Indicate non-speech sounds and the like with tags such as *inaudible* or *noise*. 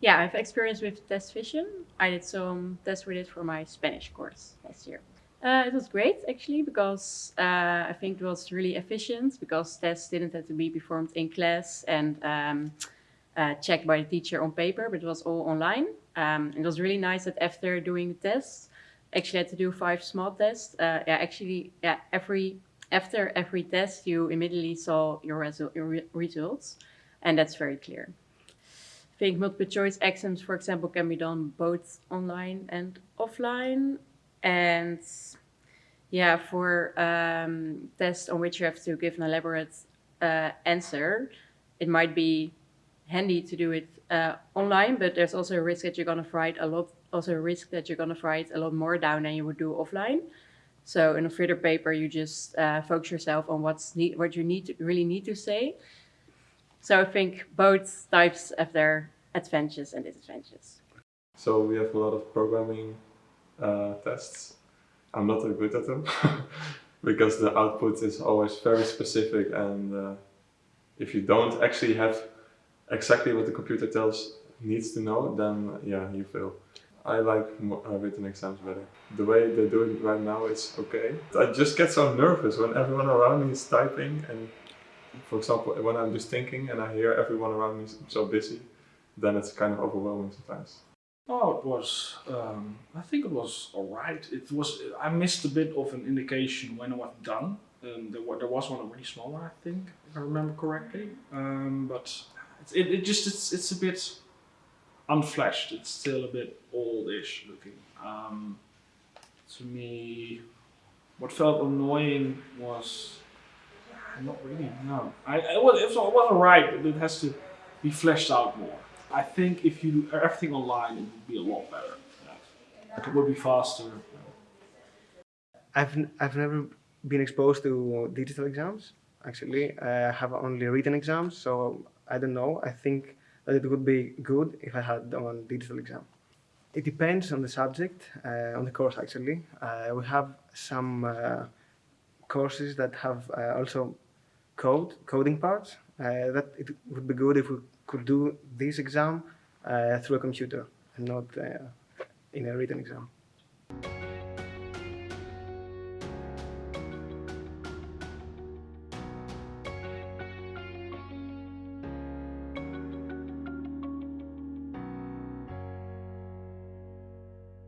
Yeah, I've experience with TestVision. I did some tests with it for my Spanish course last year. Uh, it was great actually because uh, I think it was really efficient because tests didn't have to be performed in class and um, uh, checked by the teacher on paper, but it was all online. Um, it was really nice that after doing the tests, actually had to do five small tests. Uh, yeah, actually, yeah, every after every test, you immediately saw your, resu your re results, and that's very clear. Think multiple choice exams, for example, can be done both online and offline. And yeah, for um, tests on which you have to give an elaborate uh, answer, it might be handy to do it uh, online, but there's also a risk that you're going to write a lot, also a risk that you're going to write a lot more down than you would do offline. So in a further paper, you just uh, focus yourself on what's need, what you need to, really need to say. So I think both types have their advantages and disadvantages. So we have a lot of programming uh, tests. I'm not that good at them *laughs* because the output is always very specific and uh, if you don't actually have exactly what the computer tells needs to know, then yeah, you fail. I like uh, written exams better. The way they do it right now is okay. I just get so nervous when everyone around me is typing and for example, when I'm just thinking and I hear everyone around me so busy, then it's kind of overwhelming sometimes. Oh, it was, um, I think it was alright. It was, I missed a bit of an indication when it was done. Um, there, there was one already smaller, I think, if I remember correctly. Um, but it, it just, it's, it's a bit unflashed. It's still a bit oldish looking. Um, to me, what felt annoying was not really. No, I it was, it was alright, but it has to be fleshed out more. I think if you do everything online, it would be a lot better. Yeah. It would be faster. I've I've never been exposed to digital exams. Actually, I have only written exams, so I don't know. I think that it would be good if I had done digital exam. It depends on the subject, uh, on the course actually. Uh, we have some uh, courses that have uh, also code, coding parts, uh, that it would be good if we could do this exam uh, through a computer and not in a written exam.